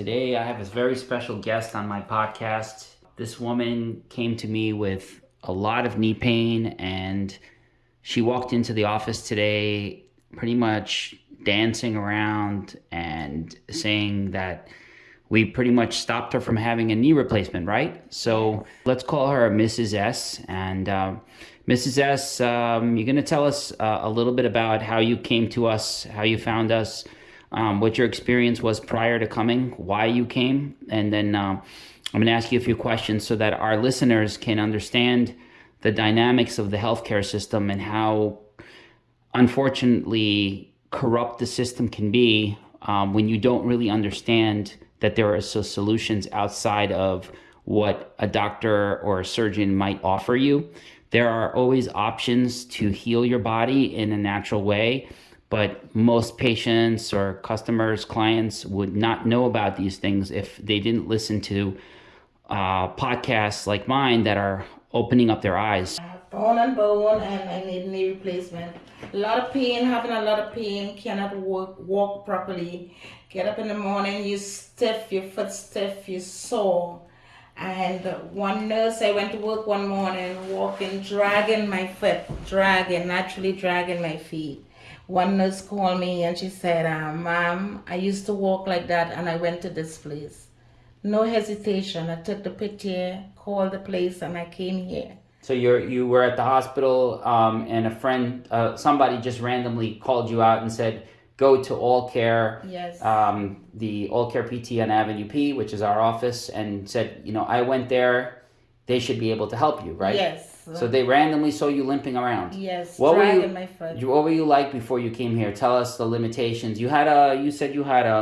Today, I have a very special guest on my podcast. This woman came to me with a lot of knee pain, and she walked into the office today pretty much dancing around and saying that we pretty much stopped her from having a knee replacement, right? So let's call her Mrs. S. And uh, Mrs. S, um, you're going to tell us uh, a little bit about how you came to us, how you found us, um, what your experience was prior to coming, why you came, and then uh, I'm going to ask you a few questions so that our listeners can understand the dynamics of the healthcare system and how, unfortunately, corrupt the system can be um, when you don't really understand that there are so solutions outside of what a doctor or a surgeon might offer you. There are always options to heal your body in a natural way but most patients or customers, clients would not know about these things if they didn't listen to uh, podcasts like mine that are opening up their eyes. Bone and bone, and I need knee replacement. A lot of pain, having a lot of pain, cannot walk, walk properly. Get up in the morning, you stiff, your foot stiff, you sore. And one nurse, I went to work one morning, walking, dragging my foot, dragging, naturally dragging my feet one nurse called me and she said, uh, Mom, I used to walk like that and I went to this place. No hesitation. I took the picture, called the place, and I came here. So you're you were at the hospital, um, and a friend, uh, somebody just randomly called you out and said, "Go to All Care." Yes. Um, the All Care PT on Avenue P, which is our office, and said, you know, I went there. They should be able to help you, right? Yes. So they randomly saw you limping around. Yes, what were you, my foot. What were you like before you came here? Tell us the limitations. You had a. You said you had a,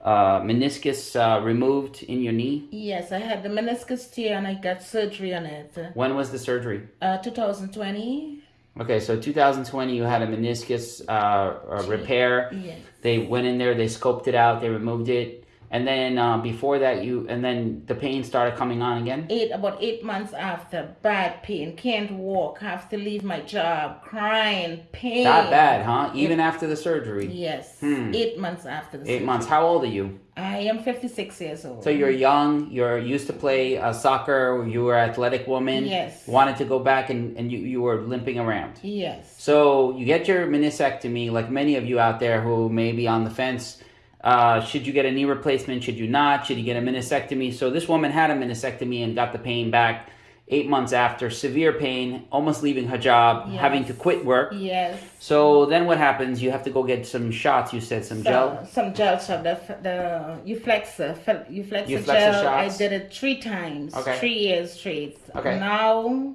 a meniscus uh, removed in your knee. Yes, I had the meniscus tear and I got surgery on it. When was the surgery? Uh, 2020. Okay, so 2020, you had a meniscus uh, repair. Yes. They went in there, they scoped it out, they removed it and then uh, before that, you and then the pain started coming on again. Eight about eight months after, bad pain, can't walk, have to leave my job, crying, pain. Not bad, huh? Even it, after the surgery. Yes. Hmm. Eight months after the. Eight surgery. months. How old are you? I am fifty six years old. So you're young. You're used to play uh, soccer. You were an athletic woman. Yes. Wanted to go back and and you you were limping around. Yes. So you get your meniscectomy, like many of you out there who may be on the fence uh, should you get a knee replacement? Should you not? Should you get a meniscectomy? So this woman had a meniscectomy and got the pain back eight months after. Severe pain, almost leaving her job, yes. having to quit work. Yes. So then what happens? You have to go get some shots. You said some, gel. Some gel shot. The the Euflexxa, Euflexxa, Euflexxa gel. Shots. I did it three times. Okay. Three years straight. Okay. Now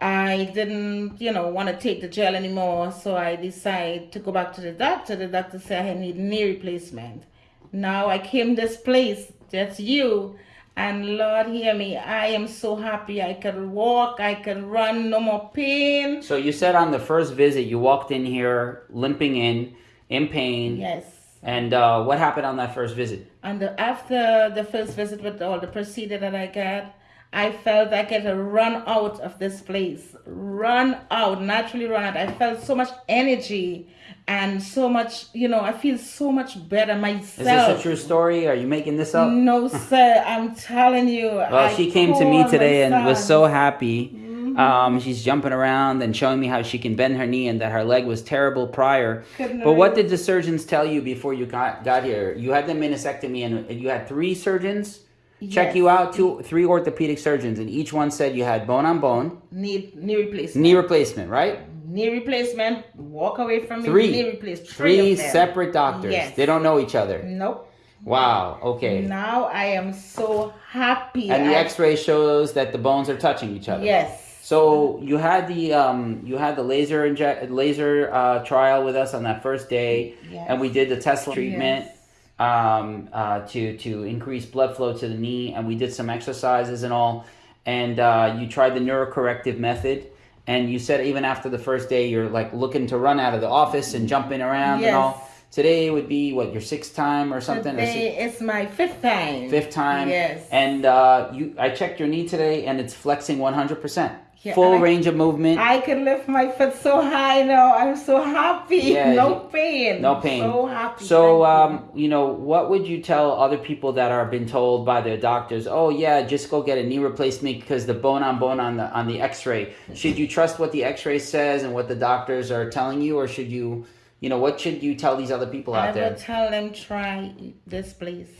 I didn't, you know, want to take the gel anymore, so I decided to go back to the doctor. The doctor said I need knee replacement. Now I came this place, that's you, and Lord hear me, I am so happy. I can walk, I can run, no more pain. So you said on the first visit you walked in here limping in, in pain. Yes. And uh, what happened on that first visit? And the, after the first visit with all the procedure that I got, I felt like I could run out of this place, run out, naturally run out. I felt so much energy and so much, you know, I feel so much better myself. Is this a true story? Are you making this up? No, sir. I'm telling you. Well, I she came to me today and was so happy. Mm-hmm. Um, she's jumping around and showing me how she can bend her knee and that her leg was terrible prior. Couldn't but what did the surgeons tell you before you got, got here? You had the meniscectomy and you had three surgeons? Check yes. you out two three orthopedic surgeons and each one said you had bone on bone. Knee knee replacement. Knee replacement right? Knee replacement. Walk away from three. me knee replacement. Three, three separate doctors. Yes. they don't know each other. Nope. Wow. Okay. Now i am so happy. And the I... x-ray shows that the bones are touching each other. Yes. So you had the um, you had the laser inject laser uh, trial with us on that first day, yes. and we did the Tesla treatment. Yes um, uh, to to increase blood flow to the knee, and we did some exercises and all. And uh, you tried the neurocorrective method, and you said even after the first day, you're like looking to run out of the office and jumping around yes. and all. Today would be what your sixth time or something. Today or it's my fifth time. Fifth time. Yes. And uh, you, I checked your knee today, and it's flexing one hundred percent. Full I- range of movement. I can lift my foot so high now. I'm so happy. Yeah, no pain. no pain. So happy. So, um, you know, what would you tell other people that are been told by their doctors, "Oh yeah, just go get a knee replacement because the bone on bone on the on the X-ray." Should you trust what the X-ray says and what the doctors are telling you, or should you, you know, what should you tell these other people out there? I will tell them try this place.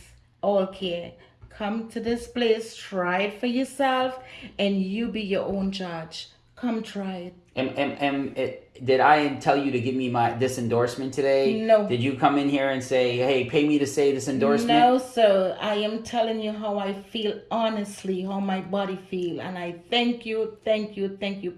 All care. Come to this place, try it for yourself, and you be your own judge. Come try it. And, am, am, it, did I tell you to give me my this endorsement today? No. Did you come in here and say, "Hey, pay me to say this endorsement"? No, sir. I am telling you how I feel honestly, how my body feel, and I thank you, thank you, thank you.